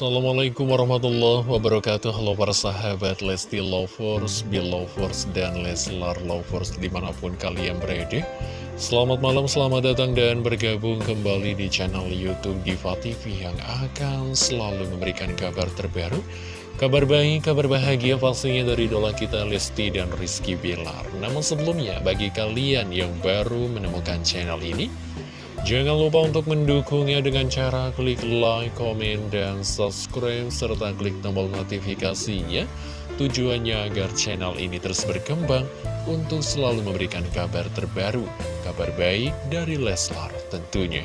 Assalamualaikum warahmatullahi wabarakatuh. Halo para sahabat Lesti Lovers, Belovers, dan Leslar Lovers di mana pun kalian berada. Selamat malam, selamat datang dan bergabung kembali di channel Youtube Diva TV Yang akan selalu memberikan kabar terbaru Kabar baik, kabar bahagia pastinya dari idola kita Lesti dan Rizky Bilar. Namun sebelumnya, bagi kalian yang baru menemukan channel ini Jangan lupa untuk mendukungnya dengan cara klik like, komen, dan subscribe, serta klik tombol notifikasinya. Tujuannya agar channel ini terus berkembang untuk selalu memberikan kabar terbaru, kabar baik dari Leslar tentunya.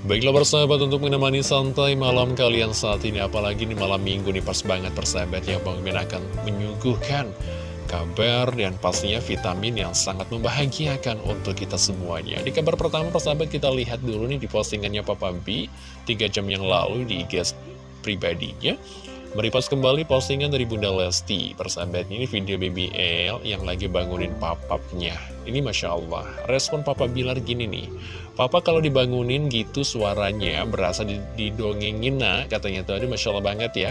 Baiklah persahabat untuk menemani santai malam kalian saat ini Apalagi di malam minggu nih pas banget persahabat ya Bang akan menyuguhkan kabar dan pastinya vitamin yang sangat membahagiakan untuk kita semuanya. Di kabar pertama persahabat kita lihat dulu nih di postingannya Papa B. 3 jam yang lalu di IG pribadinya. Meripas kembali postingan dari Bunda Lesti. Persahabat ini video BBL yang lagi bangunin papapnya. Ini Masya Allah Respon Papa Bilar gini nih. Papa kalau dibangunin gitu suaranya berasa didongengin nak Katanya tuh. Masya Allah banget ya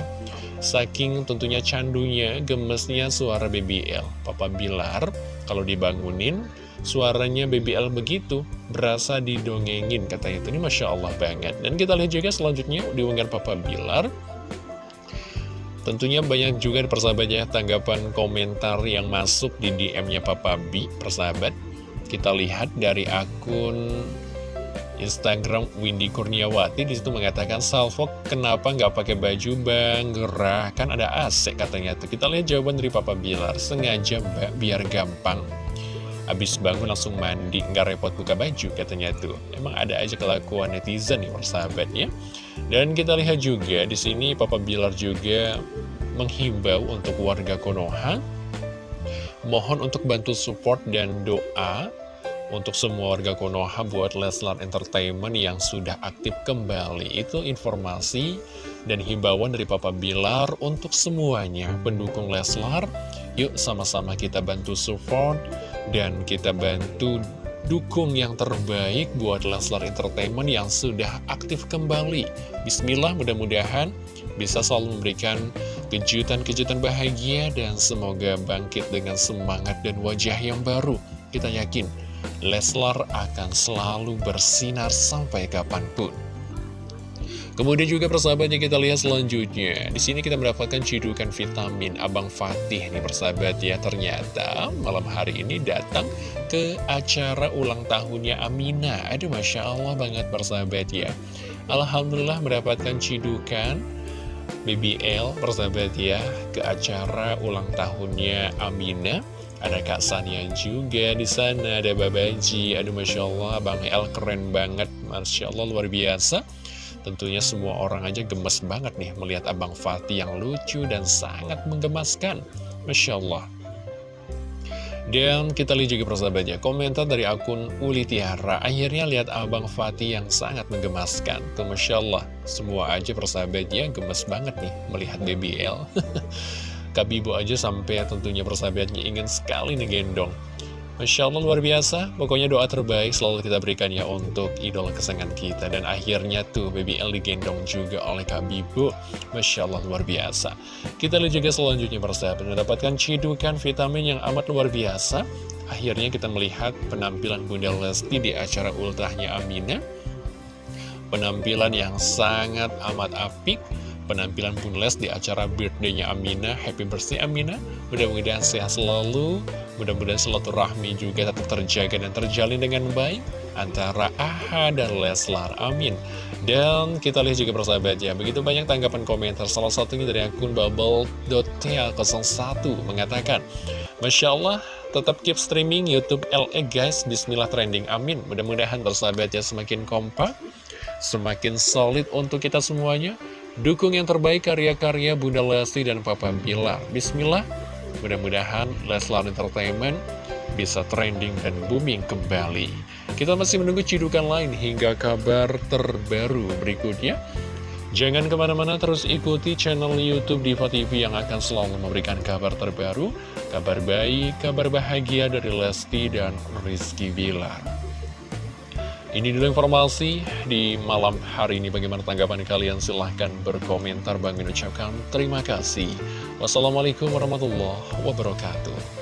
Saking tentunya candunya gemesnya suara BBL Papa Bilar kalau dibangunin suaranya BBL begitu Berasa didongengin katanya. Ini Masya Allah banget. Dan kita lihat juga selanjutnya diunggah Papa Bilar Tentunya banyak juga persahabatnya tanggapan komentar yang masuk di DM-nya Papa B, persahabat. Kita lihat dari akun Instagram Windy Kurniawati di situ mengatakan Salvo kenapa nggak pakai baju bang gerah kan ada AC katanya tuh kita lihat jawaban dari Papa Bilar sengaja mbak biar gampang Abis bangun langsung mandi, nggak repot buka baju katanya tuh. Emang ada aja kelakuan netizen nih persahabatnya. Dan kita lihat juga di sini Papa Bilar juga menghimbau untuk warga Konoha mohon untuk bantu support dan doa untuk semua warga Konoha buat Leslar Entertainment yang sudah aktif kembali. Itu informasi dan himbauan dari Papa Bilar untuk semuanya pendukung Leslar. Yuk sama-sama kita bantu support dan kita bantu dukung yang terbaik buat Leslar Entertainment yang sudah aktif kembali. Bismillah mudah-mudahan bisa selalu memberikan kejutan-kejutan bahagia dan semoga bangkit dengan semangat dan wajah yang baru. Kita yakin Leslar akan selalu bersinar sampai kapan pun. Kemudian juga persahabatnya kita lihat selanjutnya. Di sini kita mendapatkan cidukan vitamin Abang Fatih nih persahabat ya. Ternyata malam hari ini datang ke acara ulang tahunnya Amina. Aduh Masya Allah banget persahabat ya. Alhamdulillah mendapatkan cidukan BBL persahabat ya ke acara ulang tahunnya Amina. Ada Kak Sania juga di sana, ada Babaji, aduh Masya Allah, Bang El keren banget, Masya Allah luar biasa. Tentunya semua orang aja gemes banget nih melihat Abang Fatih yang lucu dan sangat menggemaskan. Masya Allah. Dan kita lihat juga persahabatnya, komentar dari akun Uli Tiara. Akhirnya lihat Abang Fatih yang sangat menggemaskan. Tuh Masya Allah, semua aja persahabatnya gemes banget nih melihat BBL. Kabibu aja sampai tentunya persahabatnya ingin sekali nih gendong. Masya Allah luar biasa, pokoknya doa terbaik selalu kita berikan ya untuk idola kesenangan kita. Dan akhirnya tuh BBL digendong juga oleh Kabibu. Masya Allah luar biasa. Kita lihat juga selanjutnya persahabat mendapatkan cidukan vitamin yang amat luar biasa. Akhirnya kita melihat penampilan Bunda Lesti di acara ultrahnya Amina. Penampilan yang sangat amat apik penampilan Bun Les di acara birthday-nya Amina. Happy birthday Amina. Mudah-mudahan sehat selalu. Mudah-mudahan rahmi juga tetap terjaga dan terjalin dengan baik antara AHA dan Leslar. Amin. Dan kita lihat juga persahabat ya, begitu banyak tanggapan komentar. Salah satunya dari akun bubble.tel01 mengatakan, Masya Allah, tetap keep streaming Youtube LE guys. Bismillah trending. Amin. Mudah-mudahan persahabat ya semakin kompak, semakin solid untuk kita semuanya. Dukung yang terbaik karya-karya Bunda Lesti dan Papa Bilar. Bismillah, mudah-mudahan Leslar Entertainment bisa trending dan booming kembali. Kita masih menunggu cidukan lain hingga kabar terbaru berikutnya. Jangan ke mana-mana terus ikuti channel Youtube Diva TV yang akan selalu memberikan kabar terbaru, kabar baik, kabar bahagia dari Lesti dan Rizky Bilar. Ini dulu informasi di malam hari ini. Bagaimana tanggapan kalian? Silahkan berkomentar. Bang ucapkan terima kasih. Wassalamualaikum warahmatullahi wabarakatuh.